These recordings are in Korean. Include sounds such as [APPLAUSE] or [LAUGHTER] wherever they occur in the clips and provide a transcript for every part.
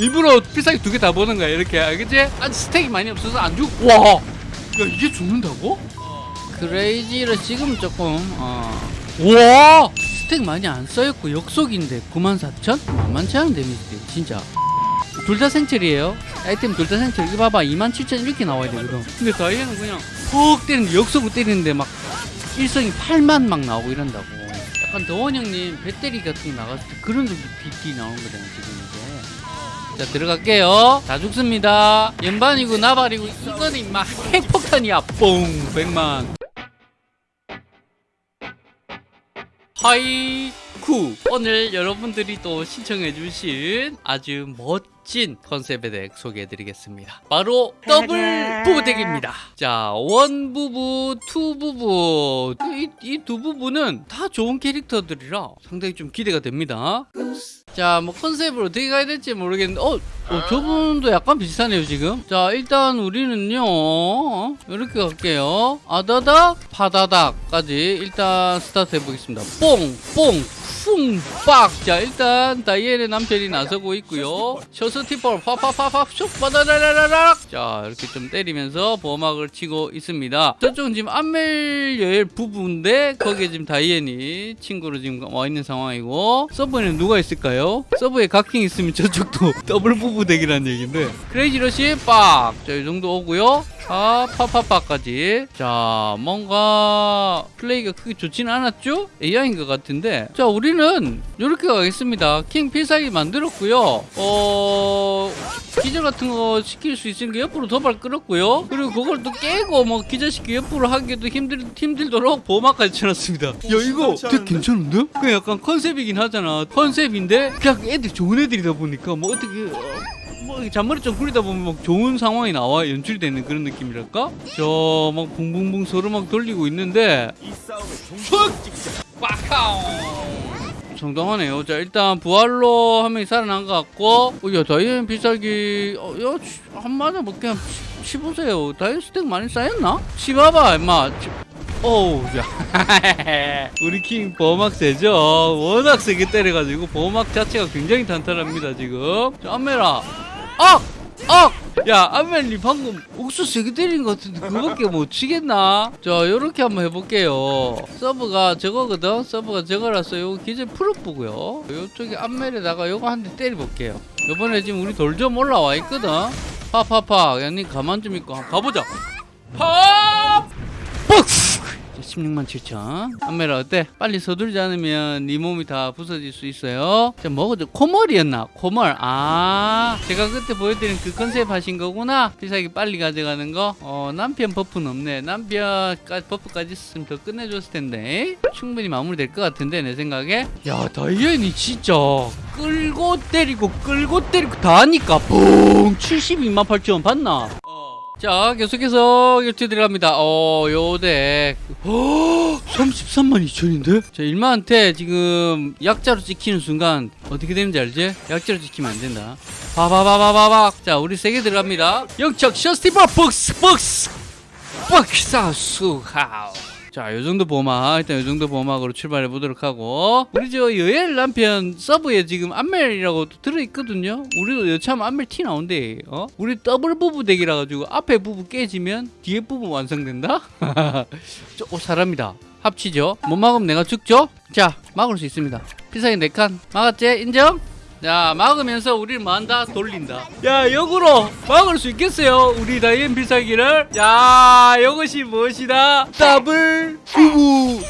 일부러 필살기 두 개 다 보는 거야 이렇게 알겠지? 아직 스택이 많이 없어서 안 죽. 와. 야 이게 죽는다고? 크레이지를 지금 조금 어. 와 스택 많이 안 쌓였고 역속인데 94,000? 만만치 않은 데미지 진짜 둘 다 생철이에요 아이템 둘 다 생철 이거 봐봐 27,000 이렇게 나와야 되거든 근데 다이애는 그냥 훅 때리는데 역속으로 때리는데 막 일성이 8만 막 나오고 이런다고 약간 더원 형님 배터리 같은 거 나갔을 때 그런 BT 나오는 거잖아 지금 자 들어갈게요. 다 죽습니다. 연반이고 나발이고 이거는 막 핵폭탄이야. 뽕! 100만. 하이쿠! 오늘 여러분들이 또 신청해 주신 아주 멋진 컨셉의 deck 소개해 드리겠습니다. 바로 더블 부부 deck입니다. 자 one부부 two부부. 이 두 부부는 다 좋은 캐릭터들이라 상당히 좀 기대가 됩니다. 자 뭐 컨셉을 어떻게 가야 될지 모르겠는데 어, 어 저분도 약간 비슷하네요 지금. 자 일단 우리는요 이렇게 갈게요. 아다닥 파다닥까지 일단 스타트 해보겠습니다. 뽕 뽕 쿵 빡. 자 일단 다이앤의 남편이 나서고 있고요. 셔스 티퍼 파파파파 슉 빠다라라라락 자 이렇게 좀 때리면서 보호막을 치고 있습니다. 저쪽은 지금 안멜여엘 부부인데 거기에 지금 다이앤이 친구로 지금 와 있는 상황이고 서브에는 누가 있을까요? 서브에 각킹 있으면 저쪽도 [LAUGHS] 더블 부부 덱이라는 얘기인데. 크레이지 러시 빡자이 정도 오고요. 아 파파파까지. 자 뭔가 플레이가 크게 좋지는 않았죠? AI인 것 같은데. 자 우리는 이렇게 가겠습니다. 킹 필살기 만들었고요. 어 기절 같은 거 시킬 수 있으니까 옆으로 도발 끌었고요. 그리고 그걸 또 깨고 뭐 기절시키고 옆으로 하기도 힘들, 힘들도록 보호막까지 쳐놨습니다. 야 이거 되게 괜찮은데? 그 약간 컨셉이긴 하잖아. 컨셉인데 그냥 애들 좋은 애들이다 보니까 뭐 어떻게 어, 뭐 잔머리 좀 굴리다 보면 막 좋은 상황이 나와 연출되는 그런 느낌이랄까? 저 막 붕붕붕 서로 막 돌리고 있는데 빡카오 정당하네요. 자 일단 부활로 한 명이 살아난 것 같고 어, 야 다이앤 비싸기 어, 야한 마다 뭐 그냥 치- 치보세요. 다이앤 스택 많이 쌓였나? 치봐봐 임마 치- 어우 야 [LAUGHS] 우리 킹 보호막 세죠 워낙 세게 때려가지고 보호막 자체가 굉장히 탄탄합니다 지금 자 안메라 아! 아! 야 안멜님 방금 옥수 세게 때린 것 같은데 그거밖에 못 치겠나? 자 요렇게 한번 해볼게요 서브가 저거거든 서브가 저거라서 요거 기재 풀어보고요 요쪽에 안멜에다가 요거 한 대 때려볼게요 요번에 지금 우리 돌 좀 올라와 있거든 파파파 양님 가만 좀 있고 가보자 파! 박스! 16만 7천. 안메라 어때? 빨리 서두르지 않으면 네 몸이 다 부서질 수 있어요. 자 뭐죠? 코멀이었나? 코멀. 아 제가 그때 보여드린 그 컨셉 하신 거구나. 비싸게 빨리 가져가는 거? 어, 남편 버프는 없네. 남편 버프까지 있으면 더 끝내줬을 텐데. 충분히 마무리될 것 같은데 내 생각에. 야 다이앤이 진짜. 끌고 때리고 끌고 때리고 다 하니까 뽕 72만 8천 봤나? 자 계속해서 결투 들어갑니다. 어 요덱 33만 2천인데? 자 일마한테 지금 약자로 찍히는 순간 어떻게 되는지 알지? 약자로 찍히면 안 된다. 바바바바바박 자 우리 세게 들어갑니다. 영척 셔스티버 복스 복스 복사수하우 자, 요 정도 보막, 일단 요 정도 보막으로 출발해 보도록 하고, 우리 저 여엘 남편 서브에 지금 안멜이라고 또 들어있거든요? 우리도 여차하면 안멜 티 나온대, 어? 우리 더블 부부 덱이라 가지고 앞에 부부 깨지면 뒤에 부부 완성된다? [LAUGHS] 저, 오, 사람이다. 합치죠? 못 막으면 내가 죽죠? 자, 막을 수 있습니다. 피사기 4칸. 막았지? 인정? 자 막으면서 우리를 뭐한다? 돌린다. 야 역으로 막을 수 있겠어요? 우리 다이앤 필살기를? 자 이것이 무엇이다? 더블 부부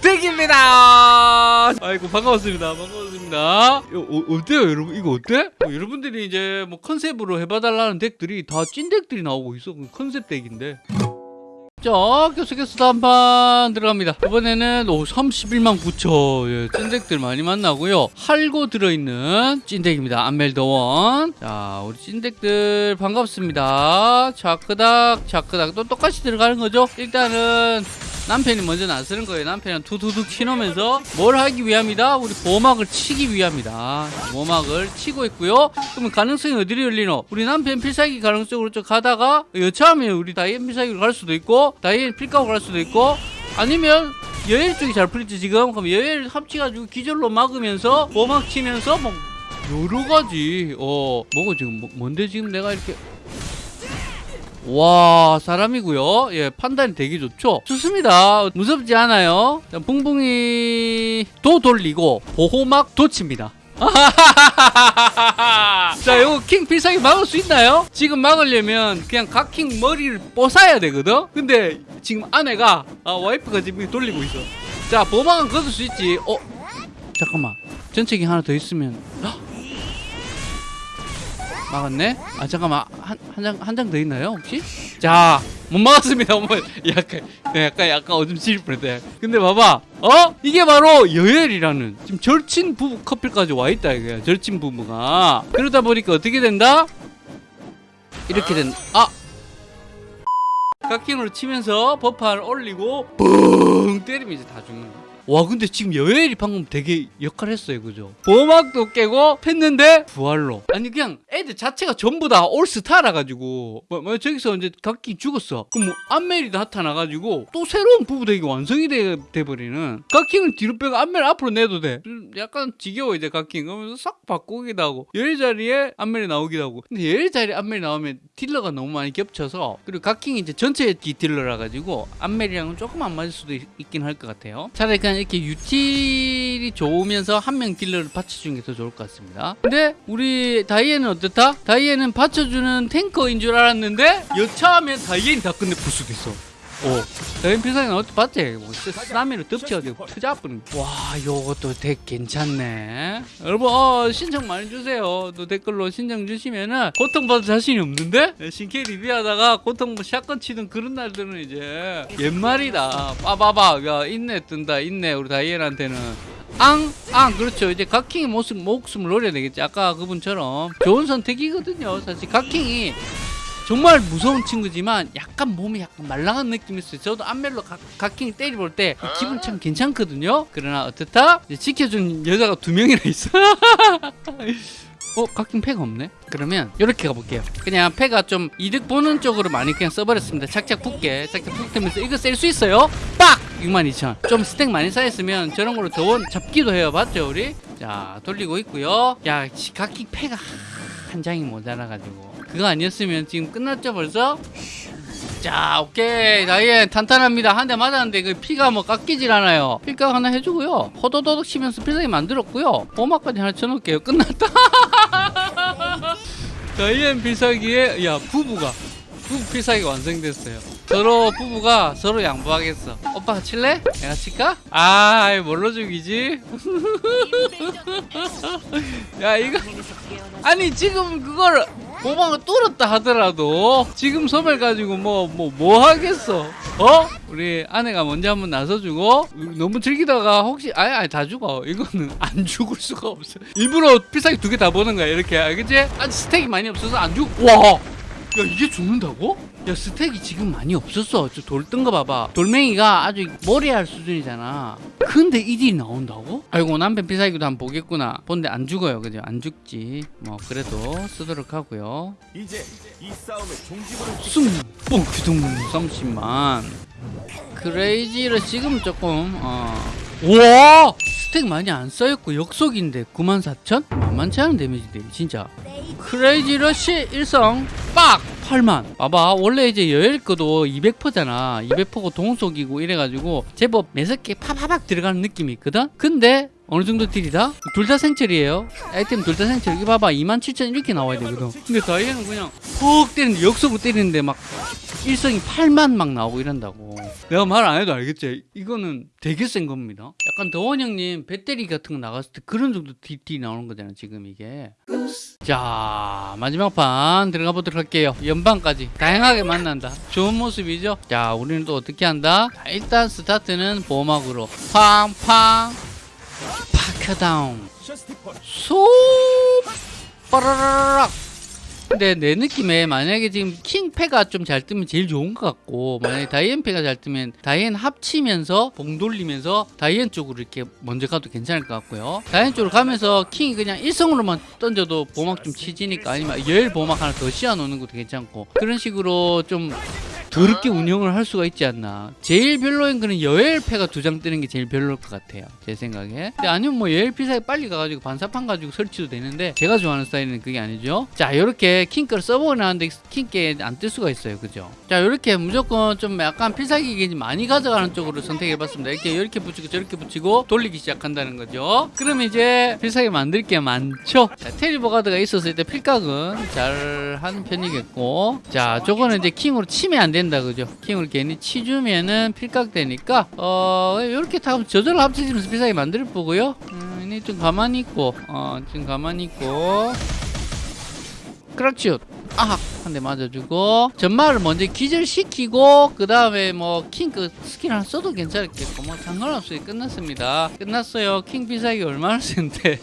덱입니다. 아이고 반가웠습니다. 반가웠습니다. 어, 어, 어때요 여러분? 이거 어때? 어, 여러분들이 이제 뭐 컨셉으로 해봐달라는 덱들이 다 찐 덱들이 나오고 있어. 그 컨셉 덱인데 자, 계속해서 다음 판 들어갑니다. 이번에는 오, 31만 9천. 예, 찐덱들 많이 만나고요. 할고 들어있는 찐덱입니다. 안멜더원. 자, 우리 찐덱들 반갑습니다. 자크닥, 자크닥. 또 똑같이 들어가는 거죠? 일단은 남편이 먼저 나서는 거예요. 남편은 두두둑 치놓으면서 뭘 하기 위함이다? 우리 보호막을 치기 위함이다. 보호막을 치고 있고요. 그러면 가능성이 어디로 열리노? 우리 남편 필살기 가능성으로 좀 가다가 여차하면 우리 다이앤 필살기로 갈 수도 있고 다이앤 필각으로 갈 수도 있고 아니면 여엘 쪽이 잘 풀리지 지금 그럼 여엘 합치가지고 기절로 막으면서 보호막 치면서 뭐 여러 가지 어 뭐가 지금 뭐, 뭔데 지금 내가 이렇게 와 사람이고요. 예 판단이 되게 좋죠. 좋습니다. 무섭지 않아요. 자, 붕붕이 도 돌리고 보호막 도칩니다. [LAUGHS] 자 이거 킹 필살기 막을 수 있나요? 지금 막으려면 그냥 각 킹 머리를 뽀사야 되거든? 근데 지금 아내가 아, 와이프가 지금 돌리고 있어. 자 보호막은 걷을 수 있지. 어? 잠깐만. 전체기 하나 더 있으면. 헉! 막았네? 아 잠깐만. 한 한 장 한 장 더 있나요 혹시? 자 못 막았습니다 어머. [LAUGHS] 약간 네, 약간 약간 어둠 칠 뻔했다 근데 봐봐. 어? 이게 바로 여열이라는 지금 절친 부부 커플까지 와 있다 이거야 절친 부부가. 그러다 보니까 어떻게 된다? 이렇게 된아! 각킹으로 치면서 버파를 올리고 뻥 때리면 이제 다 죽는 거야 와 근데 지금 여엘이 방금 되게 역할 했어요 그죠? 보막도 깨고 팼는데 부활로. 아니 그냥 애들 자체가 전부 다 올스타라 가지고. 뭐, 뭐 저기서 이제 각기 죽었어. 그럼 뭐 안멜이 나타나 가지고 또 새로운 부부대기 완성이 돼, 돼버리는. 각킹을 뒤로 빼고 안멜 앞으로 내도 돼. 좀 약간 지겨워 이제 각킹. 그러면서 싹 바꾸기도 하고. 열 자리에 안멜이 나오기도 하고. 근데 열 자리에 안멜이 나오면 딜러가 너무 많이 겹쳐서 그리고 각킹이 이제 전체 기 딜러라 가지고 안멜이랑은 조금 안 맞을 수도 있, 있긴 할 것 같아요. 차라리 그냥 이렇게 유틸이 좋으면서 한 명 딜러를 받쳐주는 게 더 좋을 것 같습니다 근데 우리 다이앤은 어떻다? 다이앤은 받쳐주는 탱커인 줄 알았는데 여차하면 다이앤이 다 끝내 부수겠어 오, 다이앤 필살기는 어떻게 봤지? 뭐, 쓰나미로 덮쳐가지고 투자뿐. 와, 요것도 되게 괜찮네. 여러분, 어, 신청 많이 주세요. 또 댓글로 신청 주시면은 고통받을 자신이 없는데? 신캐 리뷰하다가 고통 뭐 샷건 치던 그런 날들은 이제 옛말이다. 빠바바, 야, 인내 뜬다, 인내, 우리 다이앤한테는. 앙, 앙, 그렇죠. 이제 각킹의 모습, 목숨을 노려야 되겠지. 아까 그분처럼. 좋은 선택이거든요. 사실 각킹이 정말 무서운 친구지만 약간 몸이 약간 말랑한 느낌이 있어요. 저도 안멜로 각, 각킹이 때려볼 때 기분 참 괜찮거든요. 그러나 어떻다? 지켜준 여자가 두 명이나 있어. [LAUGHS] 어? 각킹 패가 없네? 그러면 이렇게 가볼게요. 그냥 패가 좀 이득 보는 쪽으로 많이 그냥 써버렸습니다. 착착 붙게. 착착 붙으면서 이거 셀 수 있어요? 빡! 62,000. 좀 스택 많이 쌓였으면 저런 걸로 더원 잡기도 해요. 봤죠, 우리? 자, 돌리고 있고요. 야, 지- 각킹 패가 한 장이 모자라가지고. 그거 아니었으면 지금 끝났죠, 벌써? 자, 오케이. 다이앤 탄탄합니다. 한 대 맞았는데 그 피가 뭐 깎이질 않아요. 필각 하나 해주고요. 호도도덕 치면서 필살기 만들었고요. 보막까지 하나 쳐놓을게요. 끝났다. [LAUGHS] 다이앤 필살기에 야 부부가 부부 필살기 완성됐어요. 서로 부부가 서로 양보하겠어. 오빠 칠래? 내가 칠까? 아, 뭘로 죽이지? [LAUGHS] 야 이거 아니 지금 그걸 보방을 뚫었다 하더라도 지금 소멸 가지고 뭐 뭐 뭐 하겠어? 어? 우리 아내가 먼저 한번 나서주고 너무 즐기다가 혹시 아예 아예 다 죽어. 이거는 [LAUGHS] 안 죽을 수가 없어. 일부러 필살기 두 개 다 보는 거야 이렇게. 알겠지? 아직 스택이 많이 없어서 안 죽. 와. 야 이게 죽는다고? 야 스택이 지금 많이 없었어. 저 돌 뜬 거 봐봐. 돌멩이가 아주 머리할 수준이잖아. 근데 이딜이 나온다고? 아이고 남편 필살기도 한번 보겠구나. 본데 안 죽어요 그죠? 안 죽지. 뭐 그래도 쓰도록 하고요. 이제 이 싸움의 종지부를 숨뽕 규동 30만. 크레이지를 지금 조금 어. 우와! 스택 많이 안 쌓였고 역속인데 94,000? 만만치 않은 데미지대 진짜 크레이지 러쉬 일성. 빡! 8만. 봐봐 원래 이제 여엘 거도 200%잖아. 200%고 동속이고 이래가지고 제법 매섭게 파파박 들어가는 느낌이 있거든? 근데 어느 정도 딜이다? 둘 다 생철이에요. 아이템 둘 다 생철 이거 봐봐 27,000 이렇게 나와야 되거든. 근데 다이애는 그냥 푹 때리는데 역속으로 때리는데 막 일성이 8만 막 나오고 이런다고. 내가 말 안 해도 알겠지? 이거는 되게 센 겁니다. 약간 더원 형님 배터리 같은 거 나갔을 때 그런 정도 딜이 나오는 거잖아 지금 이게. 자 마지막 판 들어가 보도록 할게요. 연방까지 다양하게 만난다. 좋은 모습이죠? 자 우리는 또 어떻게 한다? 자, 일단 스타트는 보호막으로. 팡팡. 셔스티펀 소 빠라라락 근데 내 느낌에 만약에 지금 킹패가 좀 잘 뜨면 제일 좋은 것 같고 만약에 다이앤 패가 잘 뜨면 다이앤 합치면서 봉 돌리면서 다이앤 쪽으로 이렇게 먼저 가도 괜찮을 것 같고요. 다이앤 쪽으로 가면서 킹이 그냥 일성으로만 던져도 보막 좀 치지니까 아니면 열 보막 하나 더 씌워 놓는 것도 괜찮고 그런 식으로 좀 더럽게 운영을 할 수가 있지 않나. 제일 별로인 거는 여엘패가 두 장 뜨는 게 제일 별로일 것 같아요. 제 생각에. 아니면 뭐 여엘피 사이 빨리 가가지고 반사판 가지고 설치도 되는데 제가 좋아하는 스타일은 그게 아니죠. 자, 이렇게 킹거를 써보고 나왔는데 킹게 안뜰 수가 있어요. 그죠? 자, 이렇게 무조건 좀 약간 필살기 게임 많이 가져가는 쪽으로 선택해봤습니다. 이렇게 이렇게 붙이고 저렇게 붙이고 돌리기 시작한다는 거죠. 그러면 이제 필살기 만들 게 많죠. 자, 테리버가드가 있었을 때 필각은 잘 하는 편이겠고, 자, 저거는 이제 킹으로 치면 안 된다, 그죠? 킹으로 괜히 치주면은 필각 되니까, 어, 이렇게 다 저절로 합쳐지면서 필살기 만들 거고요. 음, 이좀 가만히 있고, 어, 좀 가만히 있고. 그렇죠. 아, 한대 맞아주고 전마를 먼저 기절시키고 그 다음에 뭐킹그 스킬 하나 써도 괜찮겠고 뭐 상관없이 끝났습니다. 끝났어요. 킹 비싸기 얼마나 센데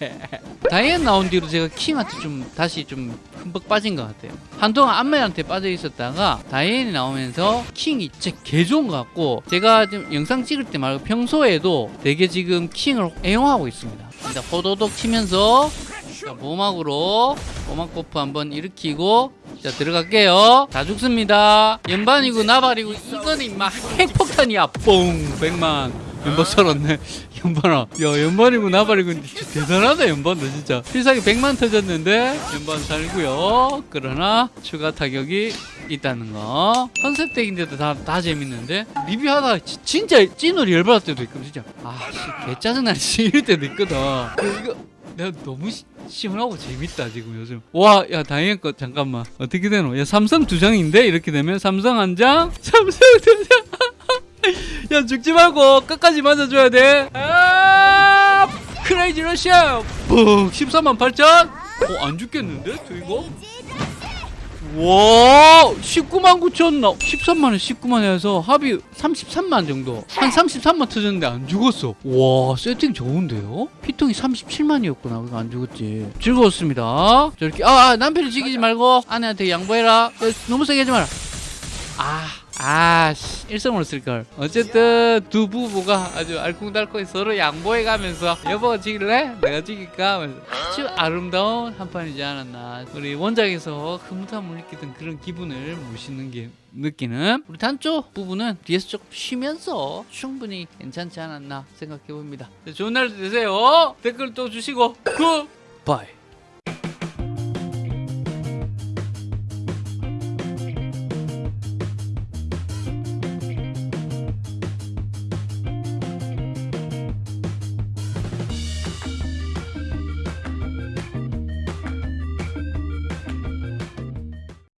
[LAUGHS] 다이앤 나온 뒤로 제가 킹한테 좀 다시 좀 흠뻑 빠진 것 같아요. 한동안 안멜한테 빠져 있었다가 다이앤이 나오면서 킹이 진짜 개 좋은 것 같고 제가 지금 영상 찍을 때 말고 평소에도 되게 지금 킹을 애용하고 있습니다. 일단 호도독 치면서 자, 보막으로 보막 buff 한번 일으키고 자 들어갈게요. 다 죽습니다. 연반이고 나발이고. 이거는 임마 핵폭탄이야. 뽕! 100만. 연반 살았네. 연반아. 야 연반이고 나발이고. 대단하다 연반 너 진짜. 필살기 100만 터졌는데 연반 살고요. 그러나 추가 타격이 있다는 거. 컨셉 덱인데도 다, 다 재밌는데? 리뷰하다가 지- 진짜 찐으로 열받을 때도 있고 진짜. 아씨 개짜증나네. [LAUGHS] 이럴 때도 있거든. 이거 내가 너무 시, 시원하고 재밌다 지금 요즘. 와 야 다행인 거 잠깐만. 어떻게 되노? 야 삼성 두 장인데? 이렇게 되면? 삼성 한장? [LAUGHS] 삼성 두장야 [LAUGHS] 죽지 말고 끝까지 맞아줘야 돼 아 크레이지 러시아 뿡 13만 8천? 어 안 죽겠는데? 저 이거 와 19만 9천 나 13만에 19만 해서 합이 33만 정도. 한 33만 터졌는데 안 죽었어. 와 세팅 좋은데요? 피통이 37만이었구나. 그거 안 죽었지. 즐거웠습니다. 저렇게 아, 아 남편이 죽이지 말고 아내한테 양보해라. 야, 너무 세게 하지 마라. 아 아 씨 일성으로 쓸걸. 어쨌든 두 부부가 아주 알콩달콩 서로 양보해가면서 여보가 죽일래? 내가 죽일까? 하면서. 아주 아름다운 한 판이지 않았나. 우리 원작에서 흐뭇함을 느끼던 그런 기분을 모시는 게 느끼는 우리 단조 부부는 뒤에서 조금 쉬면서 충분히 괜찮지 않았나 생각해 봅니다. 좋은 날 되세요. 댓글 또 주시고. 굿바이